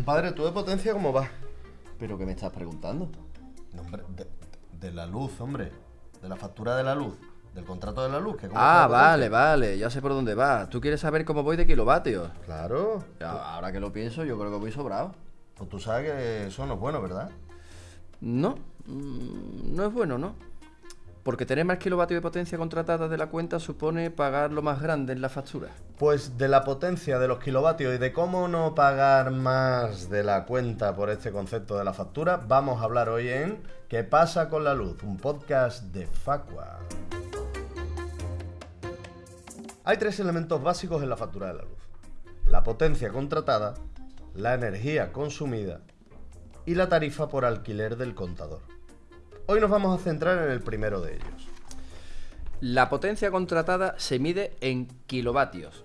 Compadre, ¿tú de potencia cómo vas? ¿Pero qué me estás preguntando? No, hombre, de, de la luz, hombre. De la factura de la luz. Del contrato de la luz. Que Ah, vale, vale, ya sé por dónde vas. ¿Tú quieres saber cómo voy de kilovatios? Claro. Ya, Ahora que lo pienso, yo creo que voy sobrado. Pues tú sabes que eso no es bueno, ¿verdad? No, mm, no es bueno, ¿no? Porque tener más kilovatios de potencia contratada de la cuenta supone pagar lo más grande en la factura. Pues de la potencia de los kilovatios y de cómo no pagar más de la cuenta por este concepto de la factura, vamos a hablar hoy en ¿Qué pasa con la luz? Un podcast de Facua. Hay tres elementos básicos en la factura de la luz. La potencia contratada, la energía consumida y la tarifa por alquiler del contador. Hoy nos vamos a centrar en el primero de ellos. La potencia contratada se mide en kilovatios.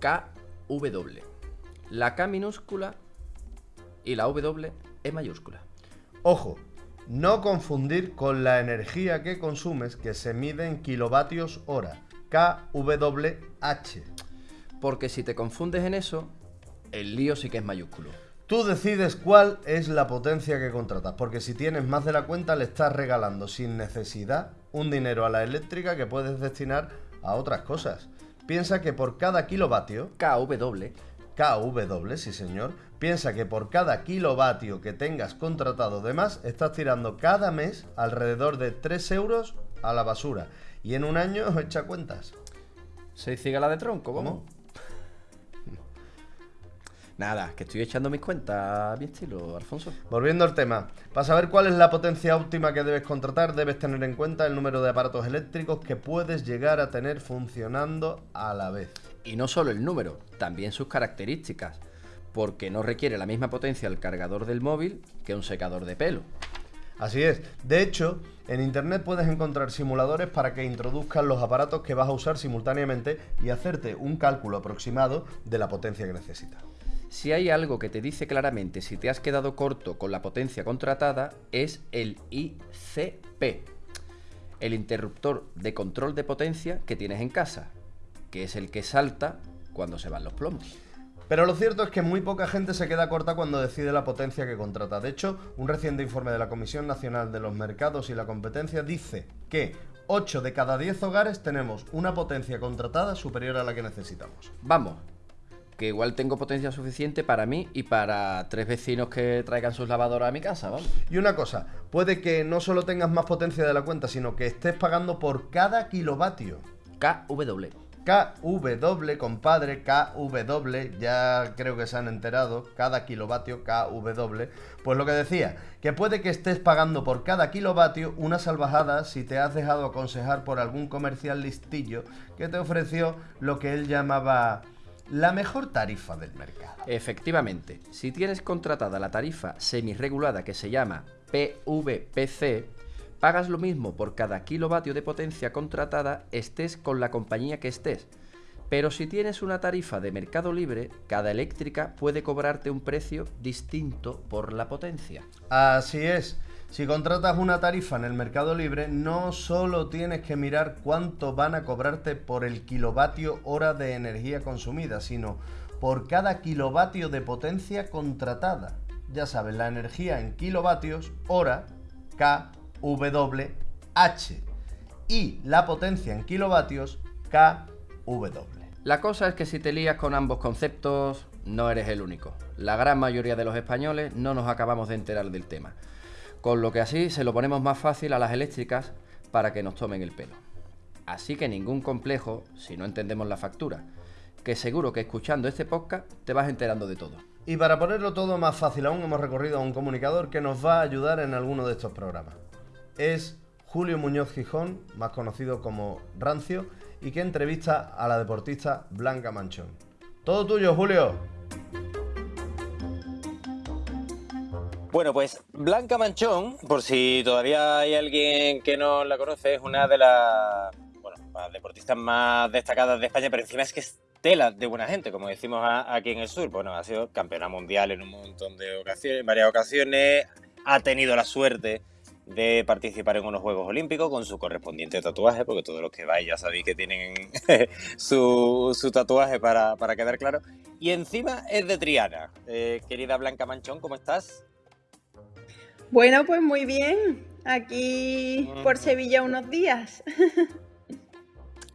KW. La K minúscula y la W es mayúscula. Ojo, no confundir con la energía que consumes que se mide en kilovatios hora, kWh. Porque si te confundes en eso, el lío sí que es mayúsculo. Tú decides cuál es la potencia que contratas, porque si tienes más de la cuenta le estás regalando sin necesidad un dinero a la eléctrica que puedes destinar a otras cosas. Piensa que por cada kilovatio, KW KW, sí señor, piensa que por cada kilovatio que tengas contratado de más, estás tirando cada mes alrededor de 3 euros a la basura. Y en un año echa cuentas. ¿Seis cigalas de tronco? ¿Cómo? ¿Cómo? Nada, que estoy echando mis cuentas a mi estilo, Alfonso. Volviendo al tema, para saber cuál es la potencia óptima que debes contratar, debes tener en cuenta el número de aparatos eléctricos que puedes llegar a tener funcionando a la vez. Y no solo el número, también sus características. Porque no requiere la misma potencia el cargador del móvil que un secador de pelo. Así es, de hecho, en internet puedes encontrar simuladores para que introduzcas los aparatos que vas a usar simultáneamente y hacerte un cálculo aproximado de la potencia que necesitas. Si hay algo que te dice claramente si te has quedado corto con la potencia contratada, es el ICP, el interruptor de control de potencia que tienes en casa, que es el que salta cuando se van los plomos. Pero lo cierto es que muy poca gente se queda corta cuando decide la potencia que contrata. De hecho, un reciente informe de la Comisión Nacional de los Mercados y la Competencia dice que 8 de cada 10 hogares tenemos una potencia contratada superior a la que necesitamos. Vamos, que igual tengo potencia suficiente para mí y para tres vecinos que traigan sus lavadoras a mi casa, vamos. Y una cosa, puede que no solo tengas más potencia de la cuenta, sino que estés pagando por cada kilovatio. KW. KW, compadre, KW, ya creo que se han enterado, cada kilovatio KW. Pues lo que decía, que puede que estés pagando por cada kilovatio una salvajada si te has dejado aconsejar por algún comercial listillo que te ofreció lo que él llamaba la mejor tarifa del mercado. Efectivamente, si tienes contratada la tarifa semirregulada que se llama PVPC, pagas lo mismo por cada kilovatio de potencia contratada estés con la compañía que estés. Pero si tienes una tarifa de mercado libre, cada eléctrica puede cobrarte un precio distinto por la potencia. Así es. Si contratas una tarifa en el mercado libre, no solo tienes que mirar cuánto van a cobrarte por el kilovatio hora de energía consumida, sino por cada kilovatio de potencia contratada. Ya sabes, la energía en kilovatios hora KWH y la potencia en kilovatios KW. La cosa es que si te lías con ambos conceptos, no eres el único. La gran mayoría de los españoles no nos acabamos de enterar del tema. Con lo que así se lo ponemos más fácil a las eléctricas para que nos tomen el pelo. Así que ningún complejo si no entendemos la factura, que seguro que escuchando este podcast te vas enterando de todo. Y para ponerlo todo más fácil aún, hemos recorrido a un comunicador que nos va a ayudar en alguno de estos programas. Es Julio Muñoz Gijón, más conocido como Rancio, y que entrevista a la deportista Blanca Manchón. Todo tuyo, Julio. Bueno, pues Blanca Manchón, por si todavía hay alguien que no la conoce, es una de las deportistas más destacadas de España, pero encima es que es tela de buena gente, como decimos aquí en el sur. Bueno, ha sido campeona mundial en un montón de ocasiones, en varias ocasiones, ha tenido la suerte de participar en unos Juegos Olímpicos con su correspondiente tatuaje, porque todos los que vais ya sabéis que tienen su, su tatuaje para, para quedar claro. y encima es de Triana. Eh, querida Blanca Manchón, ¿cómo estás? Bueno, pues muy bien. Aquí por Sevilla unos días.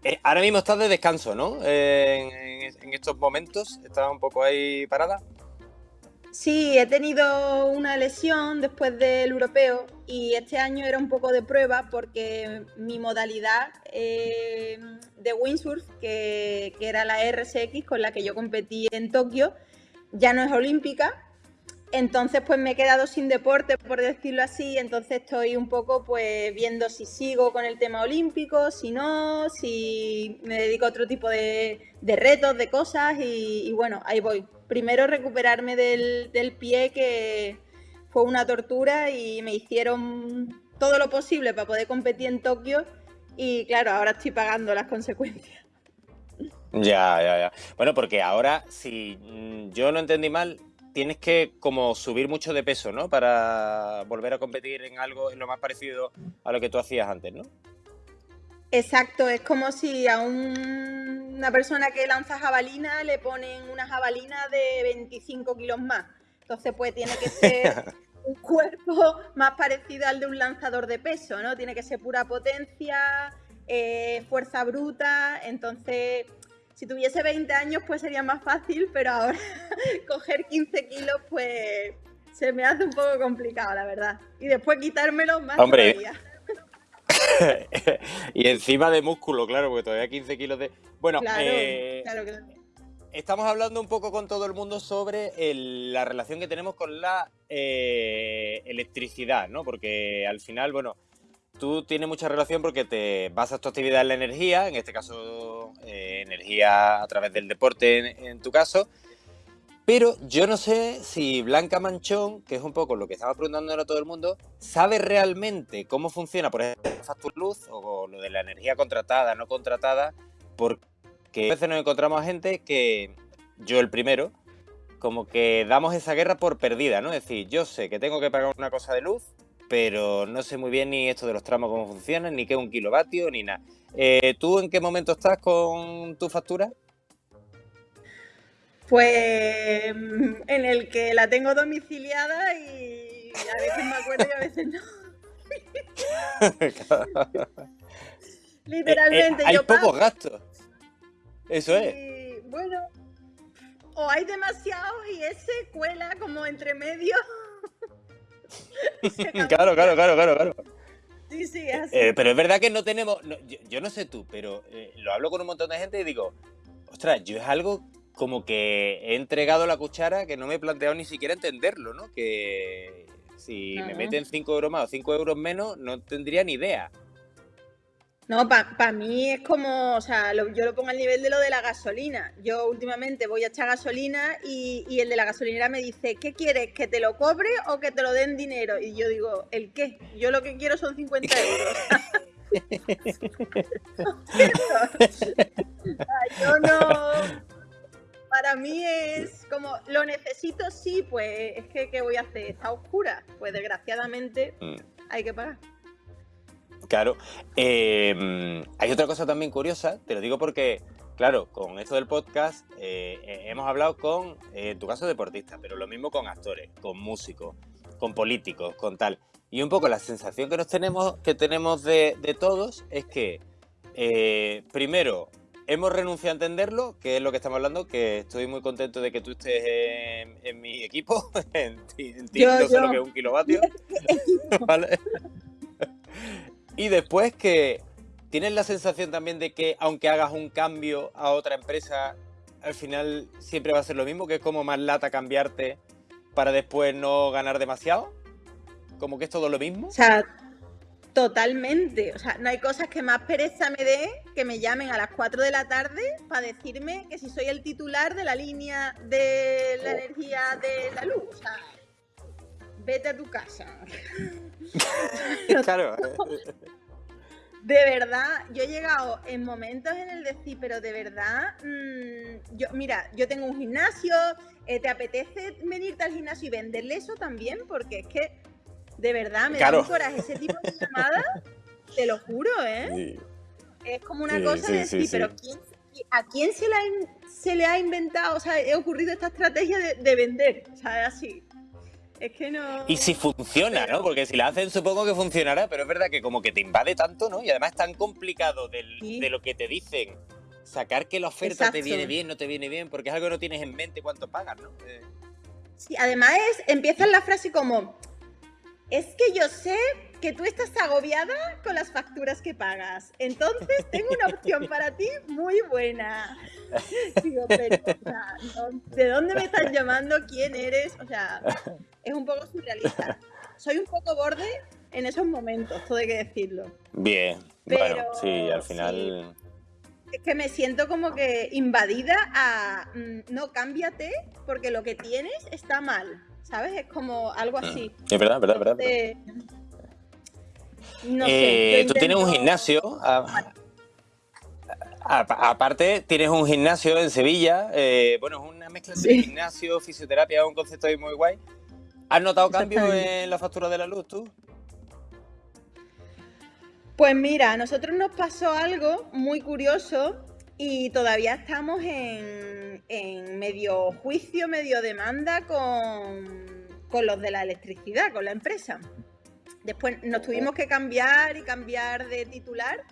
Eh, ahora mismo estás de descanso, ¿no? Eh, en, estos momentos, ¿estás un poco ahí parada? Sí, he tenido una lesión después del europeo y este año era un poco de prueba porque mi modalidad eh, de windsurf, que, que era la RSX con la que yo competí en Tokio, ya no es olímpica entonces, pues me he quedado sin deporte, por decirlo así, entonces estoy un poco pues viendo si sigo con el tema olímpico, si no, si me dedico a otro tipo de, retos, de cosas y, bueno, ahí voy. Primero recuperarme del, pie que fue una tortura y me hicieron todo lo posible para poder competir en Tokio y claro, ahora estoy pagando las consecuencias. Ya, ya, ya. Bueno, porque ahora, si mm, yo no entendí mal, tienes que como subir mucho de peso, ¿no? Para volver a competir en algo en lo más parecido a lo que tú hacías antes, ¿no? Exacto, es como si a una persona que lanza jabalina le ponen una jabalina de 25 kilos más. Entonces, pues tiene que ser un cuerpo más parecido al de un lanzador de peso, ¿no? Tiene que ser pura potencia, eh, fuerza bruta. Entonces, si tuviese 20 años pues sería más fácil, pero ahora coger 15 kilos pues se me hace un poco complicado, la verdad. Y después quitármelo más Hombre. todavía. y encima de músculo, claro, porque todavía 15 kilos de... Bueno, eh, estamos hablando un poco con todo el mundo sobre la relación que tenemos con la eh, electricidad, ¿no? Porque al final, bueno, tú tienes mucha relación porque te basas tu actividad en la energía, en este caso eh, energía a través del deporte en, tu caso, pero yo no sé si Blanca Manchón, que es un poco lo que estaba preguntando a todo el mundo, sabe realmente cómo funciona, por ejemplo, factor luz o lo de la energía contratada, no contratada, porque a veces nos encontramos a gente que, yo el primero, como que damos esa guerra por perdida, ¿no? Es decir, yo sé que tengo que pagar una cosa de luz, pero no sé muy bien ni esto de los tramos cómo funcionan, ni qué es un kilovatio, ni nada. Eh, ¿Tú en qué momento estás con tu factura? Pues en el que la tengo domiciliada y a veces me acuerdo y a veces no. Literalmente, eh, eh, hay pocos gastos. Eso es. Bueno, o hay demasiado y ese cuela como entre medio. claro, claro, claro, claro, claro. Sí, sí, así. Eh, pero es verdad que no tenemos, yo, no sé tú, pero eh, lo hablo con un montón de gente y digo, ostras, yo es algo como que he entregado la cuchara que no me he planteado ni siquiera entenderlo, ¿no? Que si me meten 5 euros más o 5 euros menos, no tendría ni idea. No, para mí es como, o sea, yo lo pongo al nivel de lo de la gasolina. Yo últimamente voy a echar gasolina y, el de la gasolinera me dice, ¿qué quieres? ¿Que te lo cobre o que te lo den dinero? Y yo digo, ¿el qué? Yo lo que quiero son 50 euros. yo no... Para mí es como, lo necesito, sí, pues es que, ¿qué voy a hacer? ¿Está oscura? Pues desgraciadamente mm. hay que pagar. Claro. Em, hay otra cosa también curiosa, te lo digo porque, claro, con esto del podcast eh, eh, hemos hablado con, eh, en tu caso, deportistas, pero lo mismo con actores, con músicos, con políticos, con tal. Y un poco la sensación que nos tenemos, que tenemos de, todos es que, primero, hemos renunciado a entenderlo, que es lo que estamos hablando, que estoy muy contento de que tú estés en, mi equipo, en, ti, no sé lo que es un kilovatio. ¿Vale? Y después que tienes la sensación también de que aunque hagas un cambio a otra empresa, al final siempre va a ser lo mismo, que es como más lata cambiarte para después no ganar demasiado. Como que es todo lo mismo. O sea, totalmente. O sea, no hay cosas que más pereza me dé que me llamen a las 4 de la tarde para decirme que si soy el titular de la línea de la oh. energía de la luz. O sea, vete a tu casa. claro. De verdad, yo he llegado en momentos en el decir, pero de verdad, mm, yo, mira, yo tengo un gimnasio, eh, ¿te apetece venirte al gimnasio y venderle eso también? Porque es que, de verdad, me da un coraje ese tipo de llamadas, te lo juro, ¿eh? Es como una cosa de decir, pero ¿quién, ¿A quién se le ha, se le ha inventado, o sea, he ocurrido esta estrategia de, vender? O sea, así. Es que no. Y si funciona, ¿no? Porque si la hacen, supongo que funcionará, pero es verdad que como que te invade tanto, ¿no? Y además es tan complicado de lo que te dicen sacar que la oferta te viene bien, no te viene bien, porque es algo que no tienes en mente cuánto pagas, ¿no? Eh. Sí, además es, empieza la frase como, es que yo sé que tú estás agobiada con las facturas que pagas. Entonces tengo una opción para ti muy buena. Digo, pero, ¿de dónde me estás llamando? ¿Quién eres? O sea, es un poco surrealista. Soy un poco borde en esos momentos, todo hay que decirlo. Bien, bueno, sí, al final... Es que me siento como que invadida a mm, no cámbiate porque lo que tienes está mal. ¿Sabes? Es como algo así. Es verdad, verdad, verdad. No sé, eh, tú tienes un gimnasio. aparte, tienes un gimnasio en Sevilla. Eh, bueno, es una mezcla de gimnasio, fisioterapia, un concepto ahí muy guay. ¿Has notado cambios en la factura de la luz tú? Pues mira, a nosotros nos pasó algo muy curioso y todavía estamos en, medio juicio, medio demanda con, con los de la electricidad, con la empresa. Después nos tuvimos que cambiar y cambiar de titular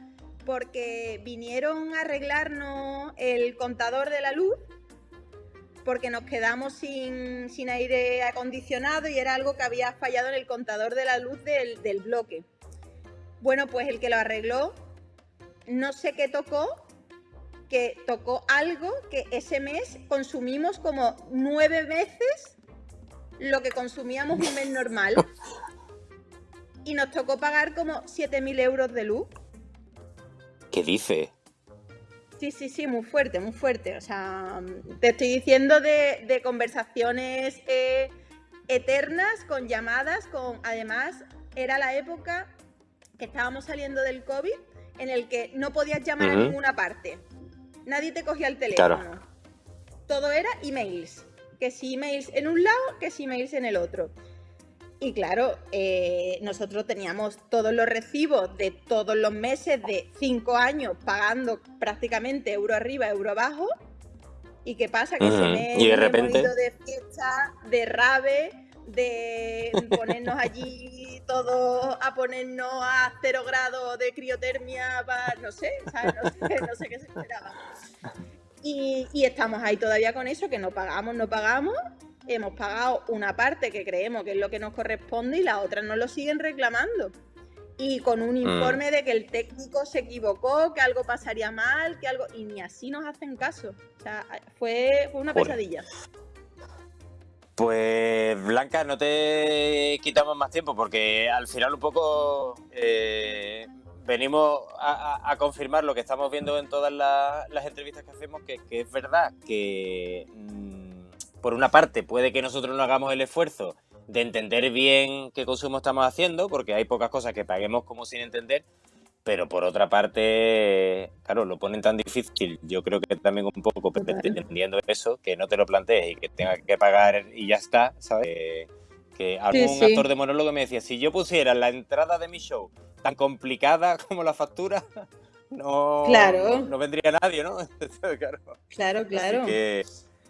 porque vinieron a arreglarnos el contador de la luz porque nos quedamos sin, aire acondicionado y era algo que había fallado en el contador de la luz del, del bloque. Bueno, pues el que lo arregló, no sé qué tocó, que tocó algo que ese mes consumimos como nueve veces lo que consumíamos un mes normal y nos tocó pagar como 7.000 euros de luz. ¿Qué dice? Sí, sí, sí, muy fuerte, muy fuerte. O sea, te estoy diciendo de, conversaciones eh, eternas, con llamadas, con... Además, era la época que estábamos saliendo del COVID en el que no podías llamar a ninguna parte. Nadie te cogía el teléfono. Todo era emails. Que si emails en un lado, que si emails en el otro. Y claro, eh, nosotros teníamos todos los recibos de todos los meses de cinco años pagando prácticamente euro arriba, euro abajo. ¿Y qué pasa? Que se me y de repente de fiesta, de rave, de ponernos allí todos a ponernos a cero grado de criotermia, para, no sé, No sé, no sé qué se esperaba. Y, y estamos ahí todavía con eso, que no pagamos, no pagamos, hemos pagado una parte que creemos que es lo que nos corresponde y la otra no lo siguen reclamando. Y con un mm. informe de que el técnico se equivocó, que algo pasaría mal, que algo... Y ni así nos hacen caso. O sea, fue, una pesadilla. Pues Blanca, no te quitamos más tiempo porque al final un poco eh, venimos a, confirmar lo que estamos viendo en todas las, entrevistas que hacemos, que, que es verdad que mm, por una parte, puede que nosotros no hagamos el esfuerzo de entender bien qué consumo estamos haciendo, porque hay pocas cosas que paguemos como sin entender, pero por otra parte, claro, lo ponen tan difícil, yo creo que también un poco entendiendo eso, que no te lo plantees y que tengas que pagar y ya está, ¿sabes? que algún actor de monólogo me decía, si yo pusiera la entrada de mi show tan complicada como la factura, no, no, vendría nadie, ¿no? claro, claro. claro.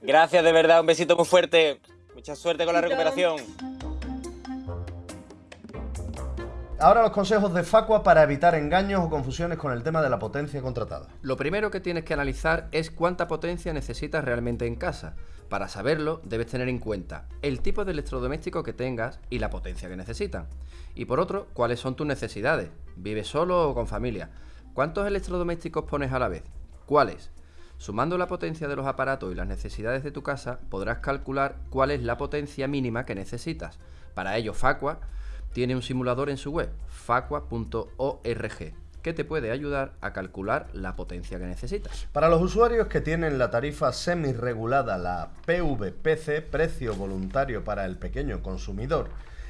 Gracias de verdad, un besito muy fuerte. Mucha suerte con la recuperación. Ahora los consejos de Facua para evitar engaños o confusiones con el tema de la potencia contratada. Lo primero que tienes que analizar es cuánta potencia necesitas realmente en casa. Para saberlo, debes tener en cuenta el tipo de electrodoméstico que tengas y la potencia que necesitan. Y por otro, cuáles son tus necesidades. ¿Vives solo o con familia? ¿Cuántos electrodomésticos pones a la vez? ¿Cuáles? Sumando la potencia de los aparatos y las necesidades de tu casa, podrás calcular cuál es la potencia mínima que necesitas. Para ello, Facua tiene un simulador en su web, facua.org, que te puede ayudar a calcular la potencia que necesitas. Para los usuarios que tienen la tarifa semi-regulada, la PVPC, precio voluntario para el pequeño consumidor,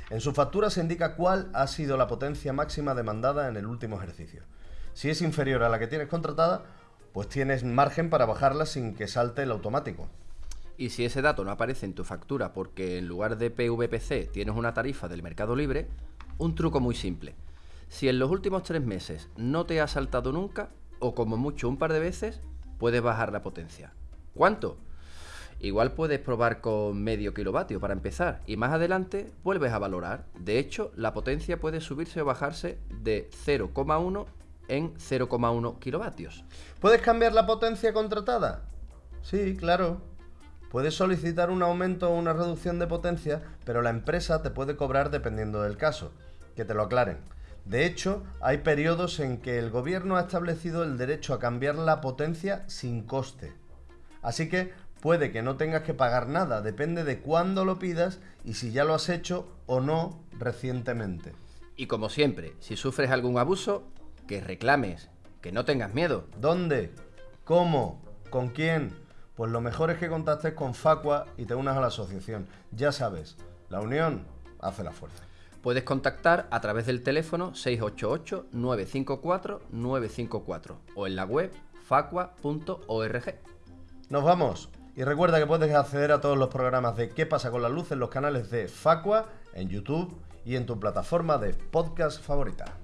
en su factura se indica cuál ha sido la potencia máxima demandada en el último ejercicio. Si es inferior a la que tienes contratada, pues tienes margen para bajarla sin que salte el automático. Y si ese dato no aparece en tu factura porque en lugar de PVPC tienes una tarifa del mercado libre, un truco muy simple. Si en los últimos tres meses no te ha saltado nunca, o como mucho un par de veces, puedes bajar la potencia. ¿Cuánto? Igual puedes probar con medio kilovatio para empezar y más adelante vuelves a valorar. De hecho, la potencia puede subirse o bajarse de 0,1 en 0,1 kilovatios. ¿Puedes cambiar la potencia contratada? Sí, claro. Puedes solicitar un aumento o una reducción de potencia, pero la empresa te puede cobrar dependiendo del caso. Que te lo aclaren. De hecho, hay periodos en que el gobierno ha establecido el derecho a cambiar la potencia sin coste. Así que puede que no tengas que pagar nada, depende de cuándo lo pidas y si ya lo has hecho o no recientemente. Y como siempre, si sufres algún abuso, que reclames, que no tengas miedo. ¿Dónde? ¿Cómo? ¿Con quién? Pues lo mejor es que contactes con Facua y te unas a la asociación. Ya sabes, la unión hace la fuerza. Puedes contactar a través del teléfono 688-954-954 o en la web facua.org. Nos vamos. Y recuerda que puedes acceder a todos los programas de ¿Qué pasa con la luz en los canales de Facua, en YouTube y en tu plataforma de podcast favorita.